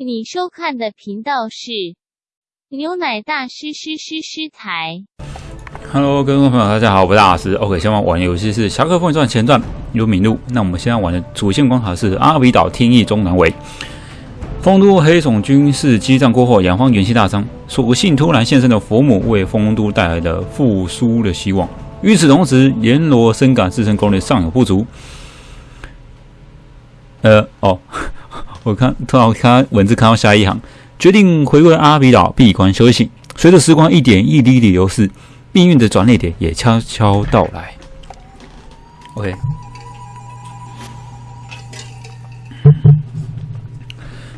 你收看的频道是牛奶大师师师师台。Hello，各位朋友，大家好，我是大师。OK，现在玩游戏是《侠客风云传前传》有名录。那我们现在玩的主线关卡是阿比岛天翼中南围。丰都黑种军事激战过后，杨方元气大伤，所幸突然现身的佛母为丰都带来了复苏的希望。与此同时，阎罗深感自身功力尚有不足。呃，哦，我看突然看文字看到下一行，决定回归阿比岛闭关修行。随着时光一点一滴的流逝。命运的转捩点也悄悄到来。OK，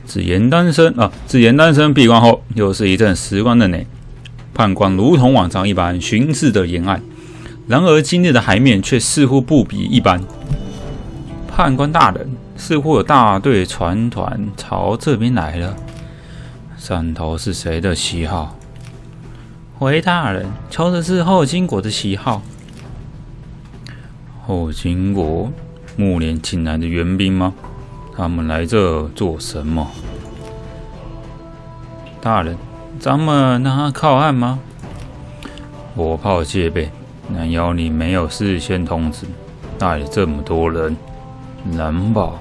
紫言单身啊，紫言单身闭关后，又是一阵时光的呢。判官如同往常一般巡视着沿岸，然而今日的海面却似乎不比一般。判官大人，似乎有大队船团朝这边来了。汕头是谁的旗号？回大人，瞧的是后金国的旗号。后金国暮年请来的援兵吗？他们来这做什么？大人，咱们让他靠岸吗？火炮戒备，难妖你没有事先通知，带了这么多人，难保。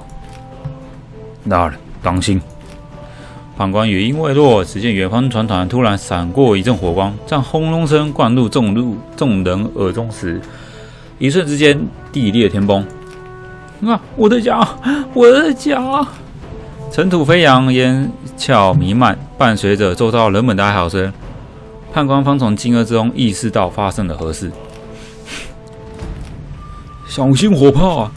大人，当心！判官语音未落，只见远方船团突然闪过一阵火光，在轰隆声灌入众入众人耳中时，一瞬之间地裂天崩。啊！我的脚，我的脚！尘土飞扬，烟壳弥漫，伴随着周遭人们的哀嚎声。判官方从惊愕之中意识到发生了何事。小心火炮啊！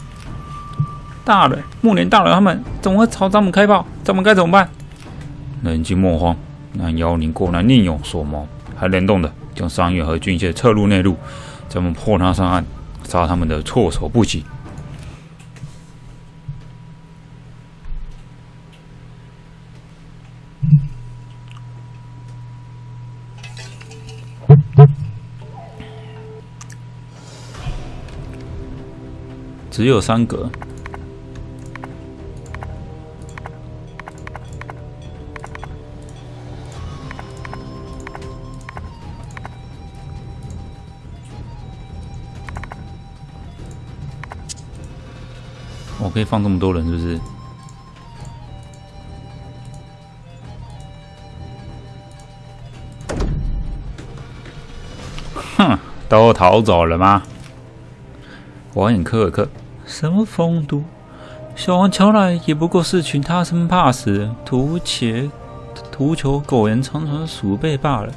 大人，木莲大人他们怎么会朝咱们开炮？咱们该怎么办？冷静莫慌，那妖灵果然另有所谋，还联动的将伤员和军械撤入内陆，咱们破他上岸，杀他们的措手不及。只有三格。可以放这么多人，是不是？哼，都逃走了吗？我眼科尔克，什么风都？小王乔来也不过是群他生怕死、图且图求苟延残喘的鼠辈罢了。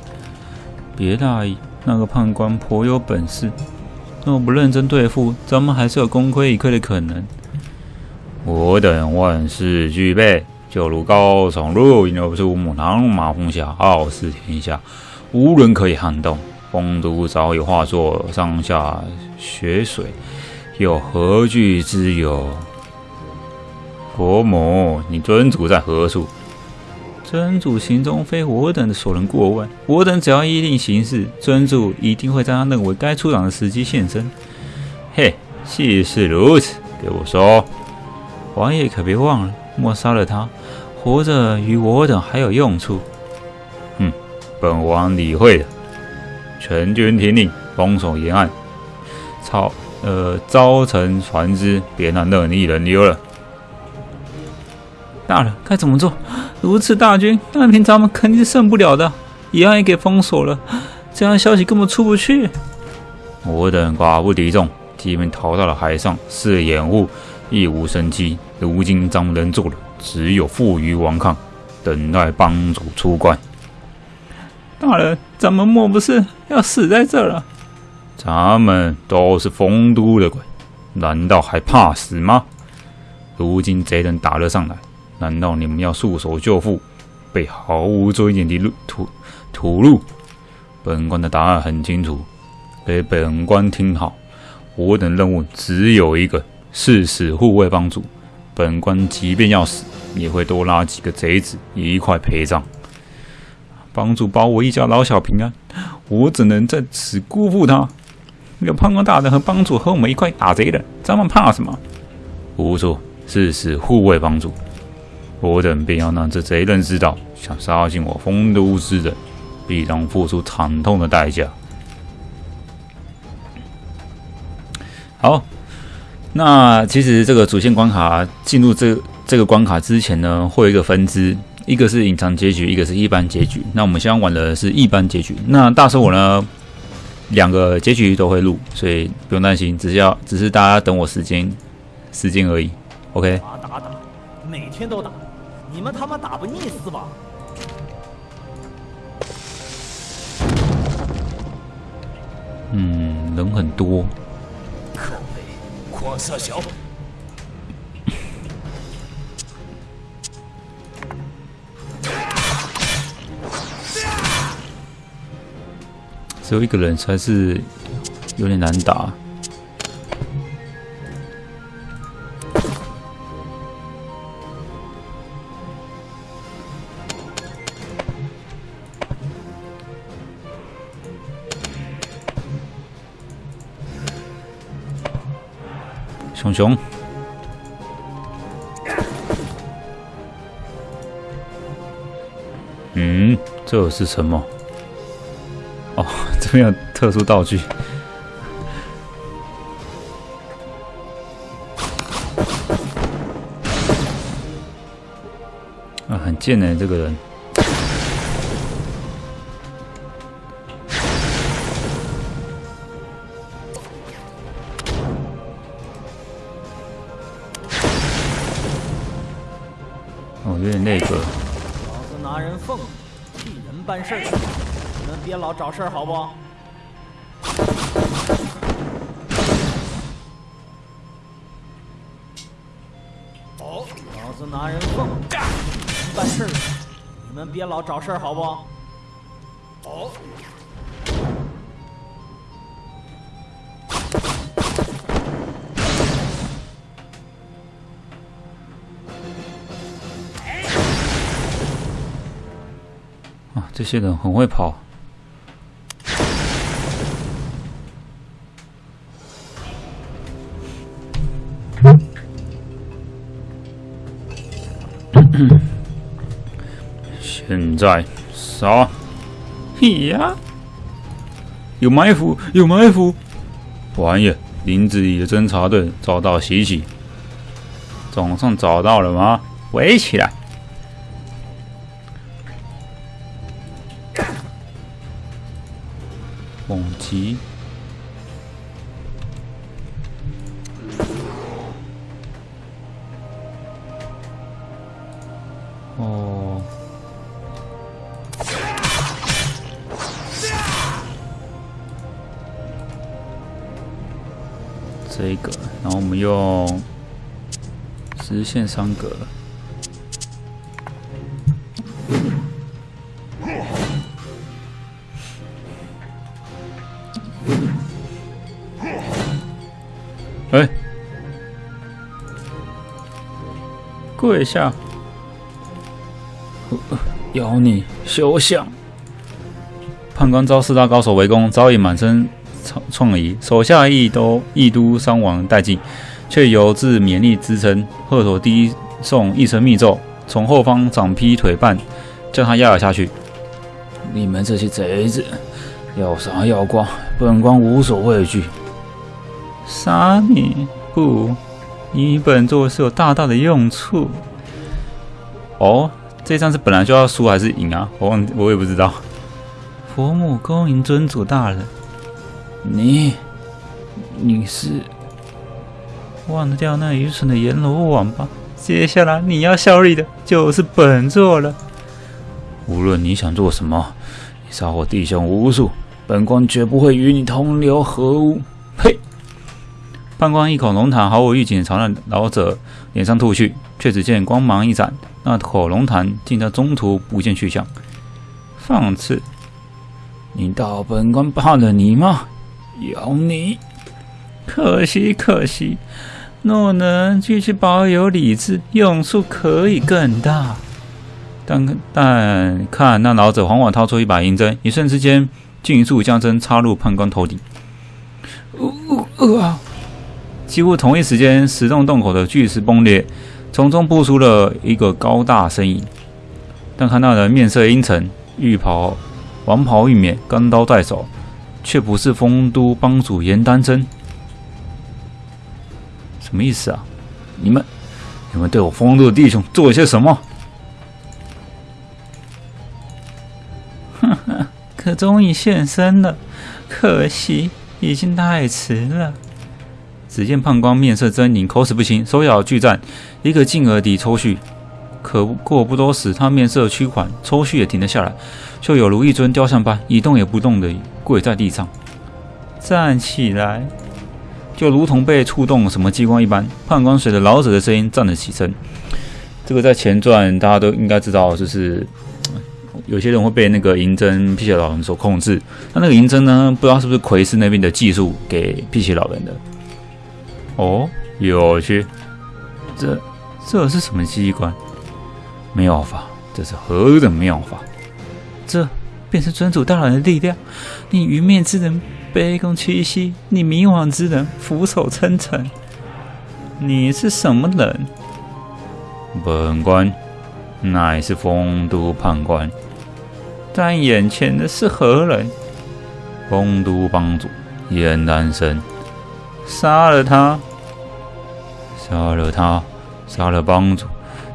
别大意，那个判官颇有本事，若不认真对付，咱们还是有功亏一篑的可能。我等万事俱备，就如高耸入云而出，母狼马风下，傲视天下，无人可以撼动。丰都早已化作上下血水，又何惧之有？伯母，你尊主在何处？尊主行踪非我等所能过问，我等只要依令行事，尊主一定会在他认为该出场的时机现身。嘿，既是如此，给我说。王爷可别忘了，莫杀了他，活着与我等还有用处。嗯，本王理会的。全军听令，封锁沿岸，操，呃，招沉船只，别让任意人溜了。大人该怎么做？如此大军，单凭咱们肯定是胜不了的。沿岸也给封锁了，这样消息根本出不去。我等寡不敌众，即便逃到了海上，是掩护。亦无生机。如今咱们能做的，只有负隅顽抗，等待帮主出关。大人，咱们莫不是要死在这了？咱们都是丰都的鬼，难道还怕死吗？如今贼人打了上来，难道你们要束手就缚，被毫无尊严的路屠屠戮？本官的答案很清楚，给本官听好，我等任务只有一个。誓死护卫帮主，本官即便要死，也会多拉几个贼子一块陪葬。帮主保我一家老小平安，我怎能在此辜负他？有判官大人和帮主和我们一块打贼的，咱们怕什么？不错，誓死护卫帮主。我等便要让这贼人知道，想杀进我丰都之人，必当付出惨痛的代价。好，那其实这个主线关卡进入这这个关卡之前呢，会有一个分支，一个是隐藏结局，一个是一般结局。那我们现在玩的是一般结局。那大叔我呢，两个结局都会录，所以不用担心，只是要只是大家等我时间时间而已。OK。打打打，每天都打，你们他妈打不腻是吧？嗯，人很多。可悲，黄色小。只有一个人才是有点难打。熊，嗯，这是什么？哦，这边有特殊道具。啊，很贱呢，这个人。哦，有点那个。老子拿人奉，替人办事儿，你们别老找事儿，好不？哦，老子拿人奉，替人办事，你们别老找事儿，好不？哦。这些人很会跑。现在杀！嘿呀，有埋伏，有埋伏！王爷，林子里的侦察队遭到袭击，总算找到了吗？围起来！猛击！哦，这个，然后我们用直线三格。跪下！妖你休想！判官遭四大高手围攻，早已满身创创痍，手下亦都亦都伤亡殆尽，却犹自勉力支撑。鹤头低送一声密咒，从后方掌劈腿绊，将他压了下去。你们这些贼子，要杀要剐，本官无所畏惧。杀你不？你本座是有大大的用处。哦，这仗是本来就要输还是赢啊？我忘，我也不知道。佛母恭迎尊主大人。你，你是忘掉那愚蠢的阎罗王吧？接下来你要效力的就是本座了。无论你想做什么，你杀我弟兄无数，本官绝不会与你同流合污。判官一口龙痰毫无预警朝那老者脸上吐去，却只见光芒一闪，那口龙痰竟在中途不见去向。放肆！你道本官怕了你吗？有你！可惜可惜，若能继续保有理智，用处可以更大。但但看那老者缓缓掏出一把银针，一瞬之间，迅速将针插入判官头顶。呜呜啊！几乎同一时间，石洞洞口的巨石崩裂，从中步出了一个高大身影。但看那人面色阴沉，玉袍王袍玉冕，钢刀在手，却不是丰都帮主严丹真。什么意思啊？你们，你们对我丰都的弟兄做了些什么？哈哈，可终于现身了，可惜已经太迟了。只见判官面色狰狞，口齿不清，手咬巨战，一个劲儿地抽搐。可过不多时，他面色趋缓，抽搐也停了下来，就有如一尊雕像般一动也不动地跪在地上。站起来，就如同被触动什么机关一般。判官随着老者的声音站了起身。这个在前传大家都应该知道，就是有些人会被那个银针辟邪老人所控制。那那个银针呢，不知道是不是魁师那边的技术给辟邪老人的。哦，有趣。这这是什么机关？妙法，这是何等妙法？这便是尊主大人的力量。你愚昧之人卑躬屈膝，你迷惘之人俯首称臣。你是什么人？本官乃是丰都判官。但眼前的是何人？丰都帮主燕丹生。杀了他！杀了他！杀了帮主！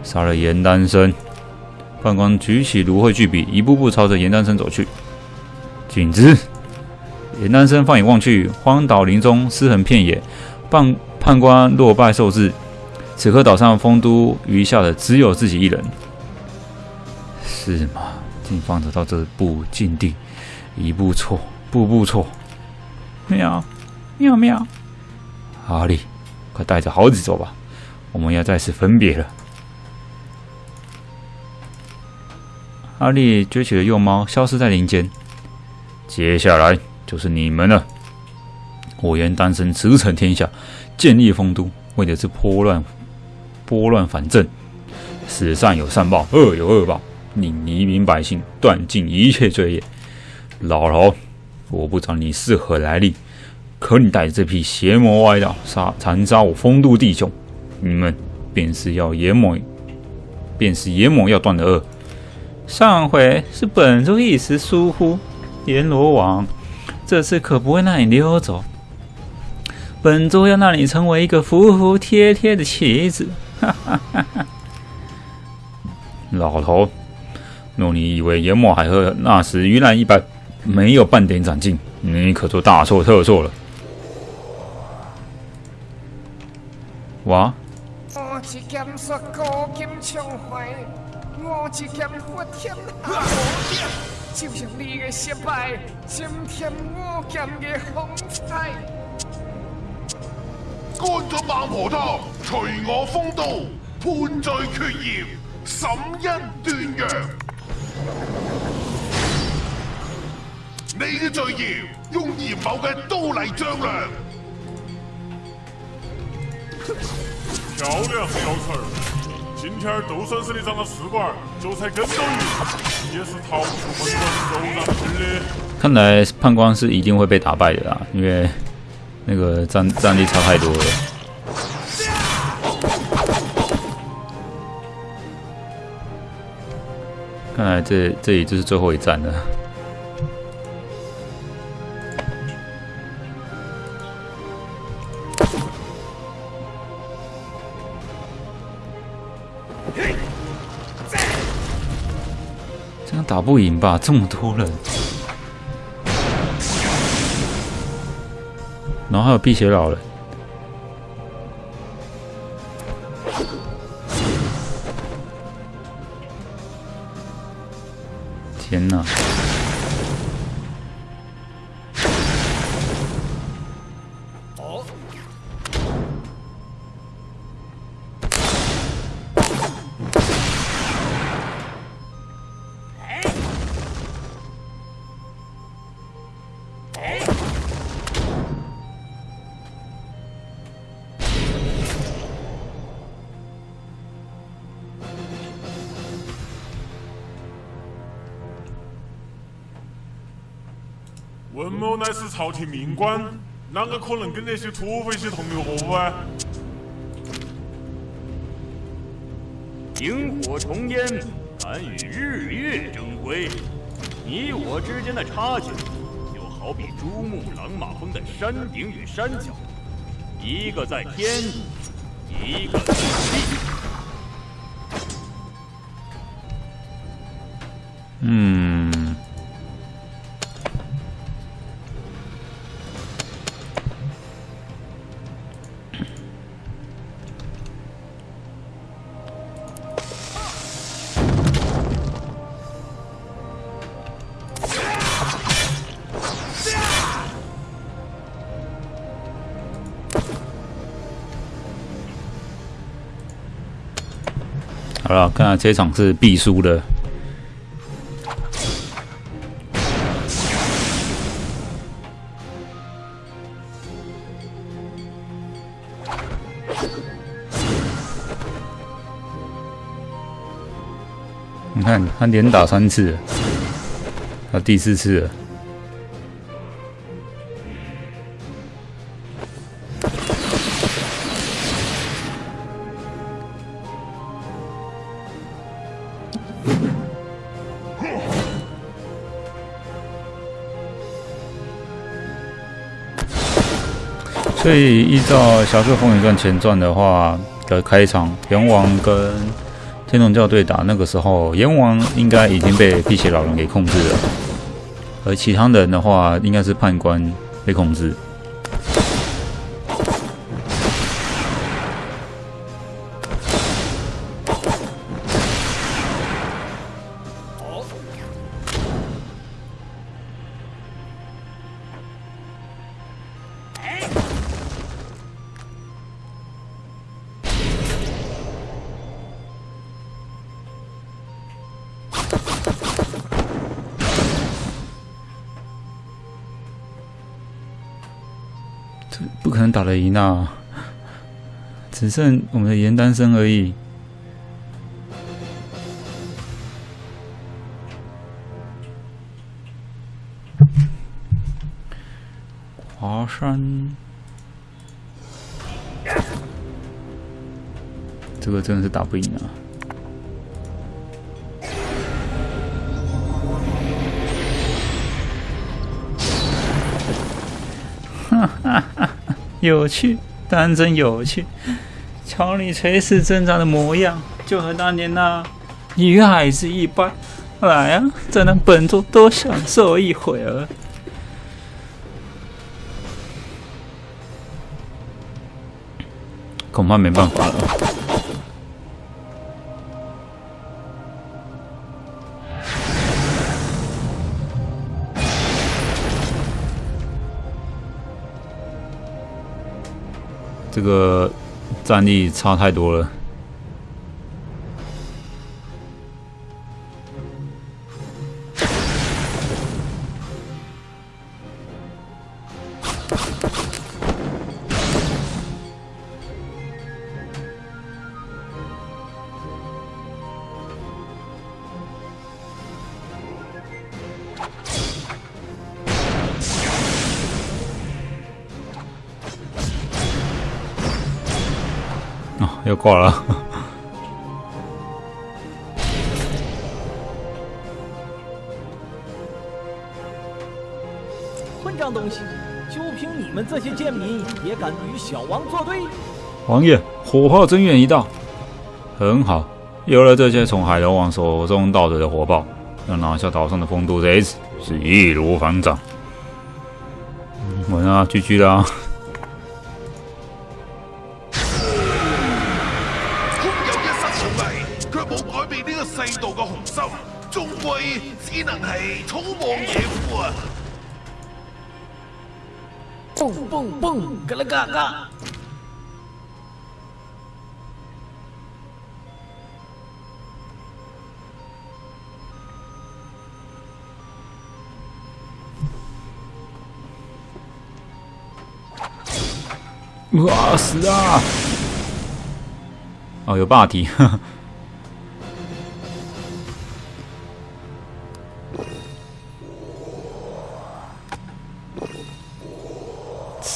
杀了严丹生！判官举起芦荟巨笔，一步步朝着严丹生走去。景之！严丹生放眼望去，荒岛林中尸横遍野，判判官落败受制。此刻岛上丰都余下的只有自己一人。是吗？竟放着到这步境地，一步错，步步错。妙，妙妙！阿力，快带着猴子走吧，我们要再次分别了。阿力撅起了幼猫，消失在林间。接下来就是你们了。我愿单身驰骋天下，建立丰都，为的是拨乱拨乱反正，使善有善报，恶有恶报，令黎民百姓断尽一切罪业。老头，我不知道你是何来历。可你带着这批邪魔歪道杀残杀我丰都弟兄，你们便是要阎魔，便是阎魔要断的恶。上回是本座一时疏忽，阎罗王，这次可不会让你溜走。本座要让你成为一个服服帖帖的棋子。哈哈哈哈老头，若你以为阎魔海和那时鱼烂一般，没有半点长进，你可就大错特错了。我只剑说高剑枪怀，我只剑佛天下。就像你的失败，增添我剑的风采。干咗孟婆汤，随我风刀，判罪决孽，审因断阳。你嘅罪孽，用严某嘅刀嚟丈量。漂亮，小翠儿！今天就算是你长了试管，就才跟到鱼，也是逃不出本官手掌心的。看来判官是一定会被打败的啦，因为那个战战力差太多了。看来这这里就是最后一战了。打不赢吧？这么多人，然后还有辟邪老人，天哪！文某乃是朝廷命官，啷个可能跟那些土匪些同流合污啊？萤火虫烟，敢与日月争辉。你我之间的差距，就好比珠穆朗玛峰的山顶与山脚，一个在天，一个在地。嗯，好了，看来这场是必输的。你看，他连打三次，他第四次了。所以依照《侠客风云传前传》的话的开场，阎王跟天龙教对打，那个时候阎王应该已经被辟邪老人给控制了，而其他人的话应该是判官被控制。那！只剩我们的严丹生而已。华山，这个真的是打不赢啊！有趣，当真有趣。瞧你垂死挣扎的模样，就和当年那女孩子一般。来啊，再让本座多享受一会儿。恐怕没办法了。这个战力差太多了。挂了。混账东西！就凭你们这些贱民，也敢与小王作对？王爷，火炮增援一道，很好。有了这些从海龙王手中盗得的火炮，要拿下岛上的风都贼子是易如反掌。稳啊，狙击啦！终归只能系草莽野夫啊！蹦蹦蹦，嘎啦嘎嘎！哇死啊！哦，有霸体。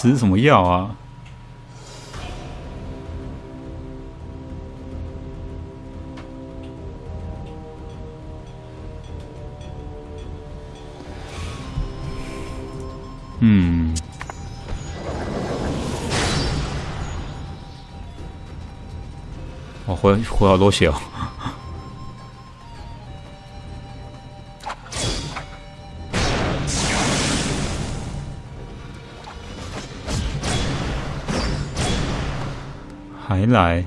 吃什么药啊？嗯。我回回好多血哦。还来。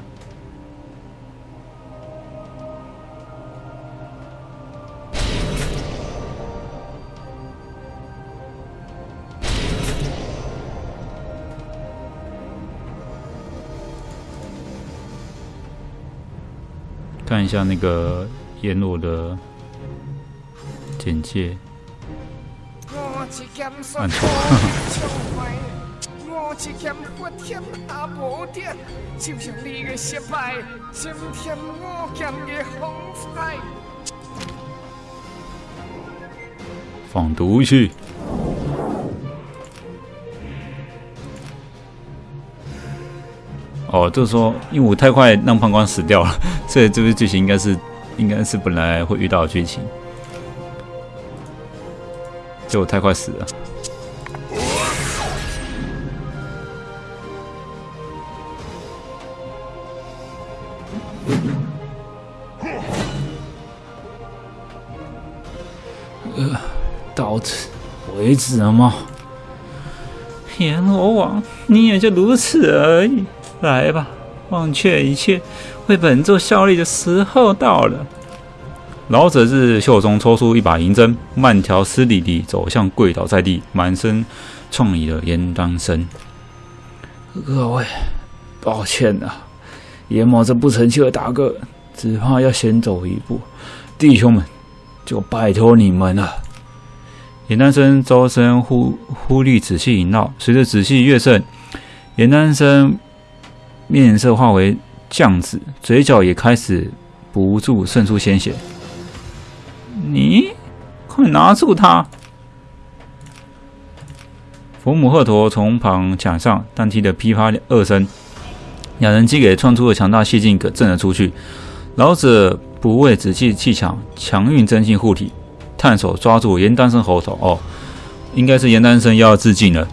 看一下那个阎罗的简介，按错。放毒去。哦，就是说，因为我太快让判官死掉了，所以这个剧情应该是，应该是本来会遇到的剧情，就我太快死了。为止了吗？阎罗王，你也就如此而已。来吧，忘却一切，为本座效力的时候到了。老者自袖中抽出一把银针，慢条斯理地走向跪倒在地、满身创意的严当生。各位，抱歉啊，阎魔这不成器的大哥，只怕要先走一步。弟兄们，就拜托你们了。严丹生周身忽忽力紫气萦绕，随着紫气越盛，严丹生。面色化为酱紫，嘴角也开始不住渗出鲜血。你快拿住他！佛母鹤驼从旁抢上，但听得噼啪二声，两人机给创出的强大气劲可震了出去。老者不为紫气气强，强运真气护体，探手抓住严丹生喉头。哦，应该是严丹生要自尽了，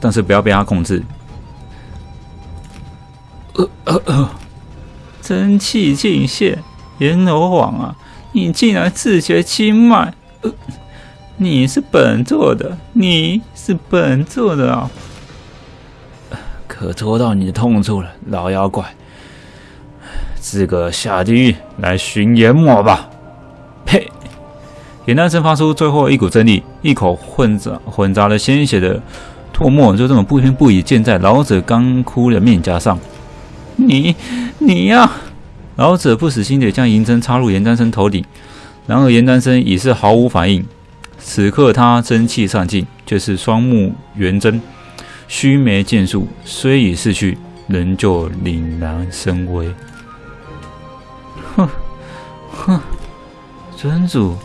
但是不要被他控制。呃呃呃，真气尽泄，阎罗王啊，你竟然自绝经脉！呃，你是本座的，你是本座的啊！可戳到你的痛处了，老妖怪，自个下地狱来寻阎魔吧！呸！严丹生发出最后一股真力，一口混杂混杂了鲜血的唾沫就这么不偏不倚溅在老者干枯的面颊上。你，你呀！老者不死心地将银针插入严丹生头顶，然而严丹生已是毫无反应。此刻他真气上尽，却是双目圆睁，须眉剑术虽已逝去，仍旧凛然生威。哼，哼，尊主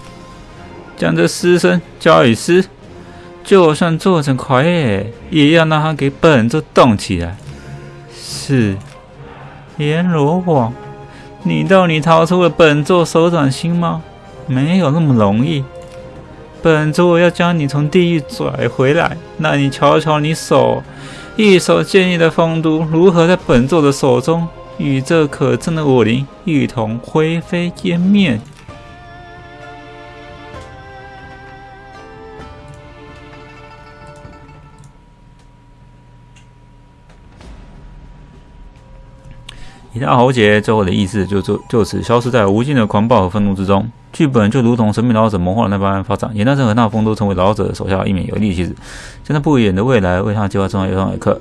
将这尸身交与尸，就算做成傀儡，也要让他给本座动起来。是。阎罗王，你到你逃出了本座手掌心吗？没有那么容易。本座要将你从地狱拽回来，那你瞧瞧你手，一手建立的风都，如何在本座的手中与这可憎的武林一同灰飞烟灭？以大喉结最后的意思就就就此消失在无尽的狂暴和愤怒之中。剧本就如同神秘老者谋划那般发展。严大生和那风都成为老者手下一名有力棋子，将在不远的未来为他计划重要一堂课。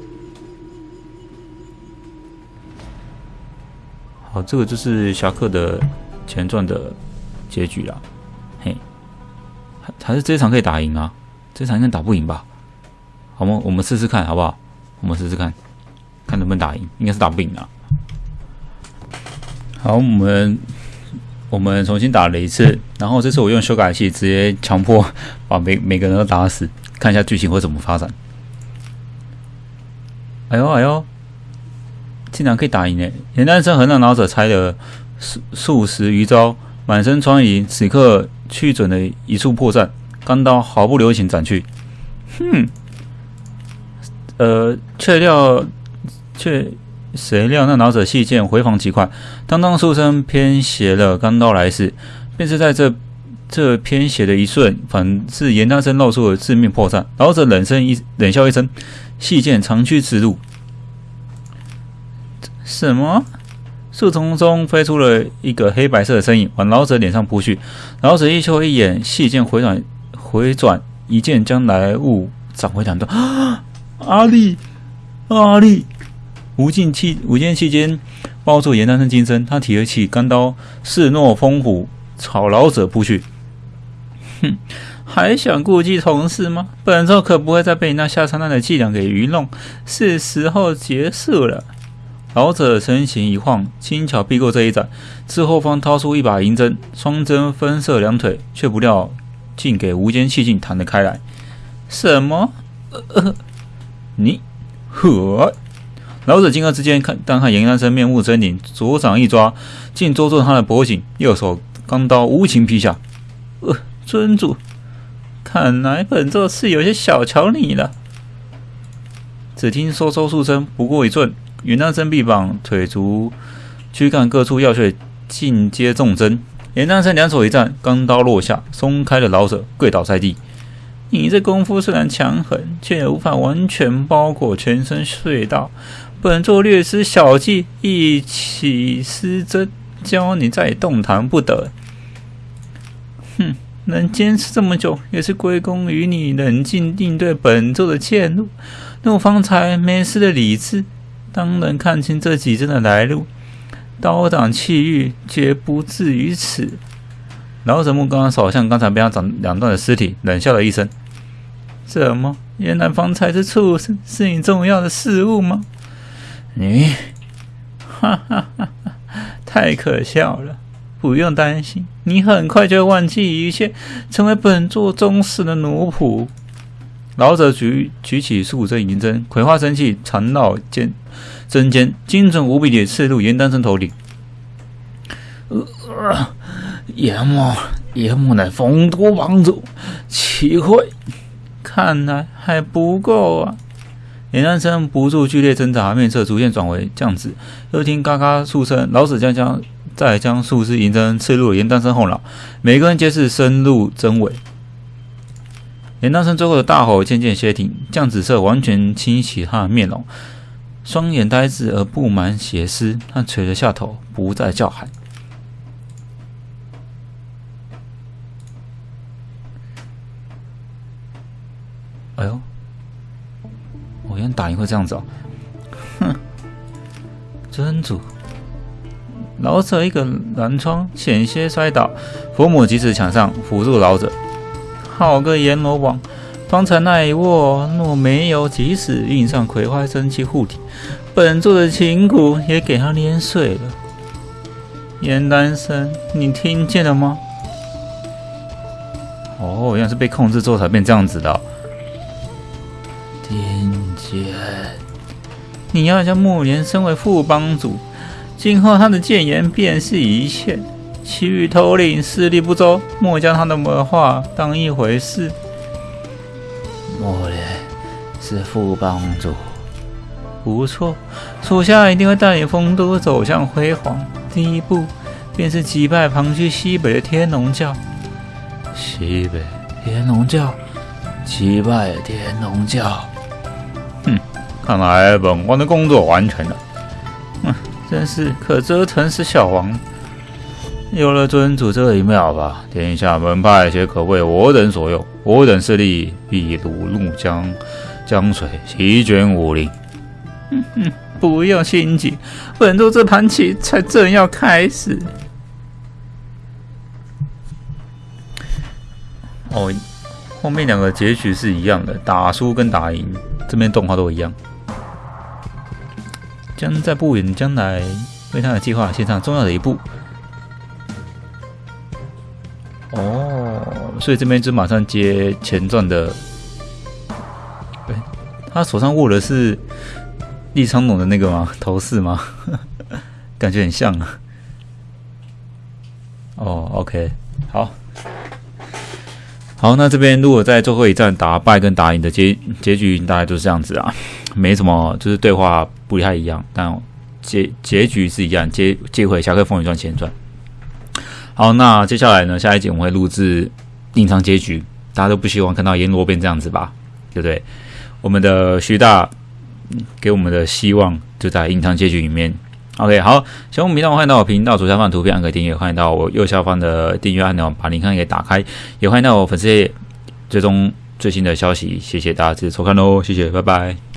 好，这个就是侠客的前传的结局了。嘿，还还是这一场可以打赢啊？这一场应该打不赢吧？好吗？我们试试看好不好？我们试试看，看能不能打赢？应该是打不赢啊。好，我们我们重新打了一次，然后这次我用修改器直接强迫把每每个人都打死，看一下剧情会怎么发展。哎呦哎呦，竟然可以打赢诶！严丹生和那老者拆了数数十余招，满身疮痍，此刻去准了一处破绽，钢刀毫不留情斩去。哼，呃，却料却谁料那老者细剑回防极快，当当数声偏斜了钢刀来势，便是。在这这偏斜的一瞬，反是。严大生露出了致命破绽。老者冷声一冷笑一声，细剑长驱直入。什么？树丛中飞出了一个黑白色的身影，往老者脸上扑去。老者一瞅一眼，细剑回转回转，一剑将来物斩回两段。阿力，阿力！无尽气无间气间包住严丹生金身，他提起钢刀，势若风虎，朝老者扑去。哼，还想顾忌同事吗？本座可不会再被你那下三滥的伎俩给愚弄。是时候结束了。老者身形一晃，轻巧避过这一斩，自后方掏出一把银针，双针分射两腿，却不料竟给无间气劲弹了开来。什么？呃，你呵！老者惊愕之间，看但看严丹生面目狰狞，左掌一抓，竟捉住他的脖颈，右手钢刀无情劈下。呃，尊主，看来本座是有些小瞧你了。只听嗖嗖数声，不过一寸。云丹生臂膀、腿足、躯干各处要穴尽皆中针。严丹生两手一站，钢刀落下，松开了老者，跪倒在地。你这功夫虽然强狠，却无法完全包裹全身穴道。本座略施小计，一起施针，教你再也动弹不得。哼，能坚持这么久，也是归功于你冷静应对本座的怯怒，怒方才没事的理智。当能看清这几针的来路，刀挡气郁，绝不至于此。老者目光扫向刚才被他斩两段的尸体，冷笑了一声：“怎么？原来方才是畜生是你重要的事物吗？”你，哈哈哈哈！太可笑了！不用担心，你很快就会忘记一切，成为本座忠实的奴仆。老者举举起数针银针，葵花生气缠绕尖针尖，精准无比地刺入严丹生头顶。呃，严某，严某乃风都帮主，岂会？看来还不够啊！严丹生不住剧烈挣扎，面色逐渐转为酱紫。又听嘎嘎数声，老者将将再将数支银针刺入严丹生后脑，每个人皆是深入针尾。严丹生最后的大吼渐渐歇停，酱紫色完全清洗他的面容，双眼呆滞而布满血丝，他垂着下头，不再叫喊。哎呦，原来打赢会这样子哦！哼，真主，老者一个拦窗，险些摔倒，佛母及时抢上扶住老者。好个阎罗王！方才那一握，若没有及时运上葵花真气护体，本座的琴骨也给他捏碎了。严丹生，你听见了吗？哦，原来是被控制之后才变这样子的。听见。你要将木莲升为副帮主，今后他的谏言便是一切。其余头领势力不周，莫将他的话当一回事。莫连是副帮主，不错，属下一定会带领丰都走向辉煌。第一步便是击败旁居西北的天龙教。西北天龙教，击败天龙教。看来本官的工作完成了。哼，真是可折腾死小王。有了尊主这一妙法，天下门派皆可为我等所用。我等势力必如怒江江水，席卷武林。哼哼，不用心急，本座这盘棋才正要开始。哦，后面两个结局是一样的，打输跟打赢，这边动画都一样。将在不远将来为他的计划献上重要的一步。哦，所以这边就马上接前传的。对，他手上握的是立昌龙的那个吗？头饰吗？感觉很像啊。哦，OK，好。好，那这边如果在最后一战打败跟打赢的结结局大概就是这样子啊，没什么，就是对话不太一样，但结结局是一样，接接回《侠客风云传前传》。好，那接下来呢，下一集我们会录制隐藏结局，大家都不希望看到阎罗变这样子吧，对不对？我们的徐大给我们的希望就在隐藏结局里面。OK，好，喜欢我频道，欢迎到我频道左下方的图片按个订阅，欢迎到我右下方的订阅按钮把铃铛给打开，也欢迎到我粉丝页追踪最新的消息。谢谢大家支持收看喽，谢谢，拜拜。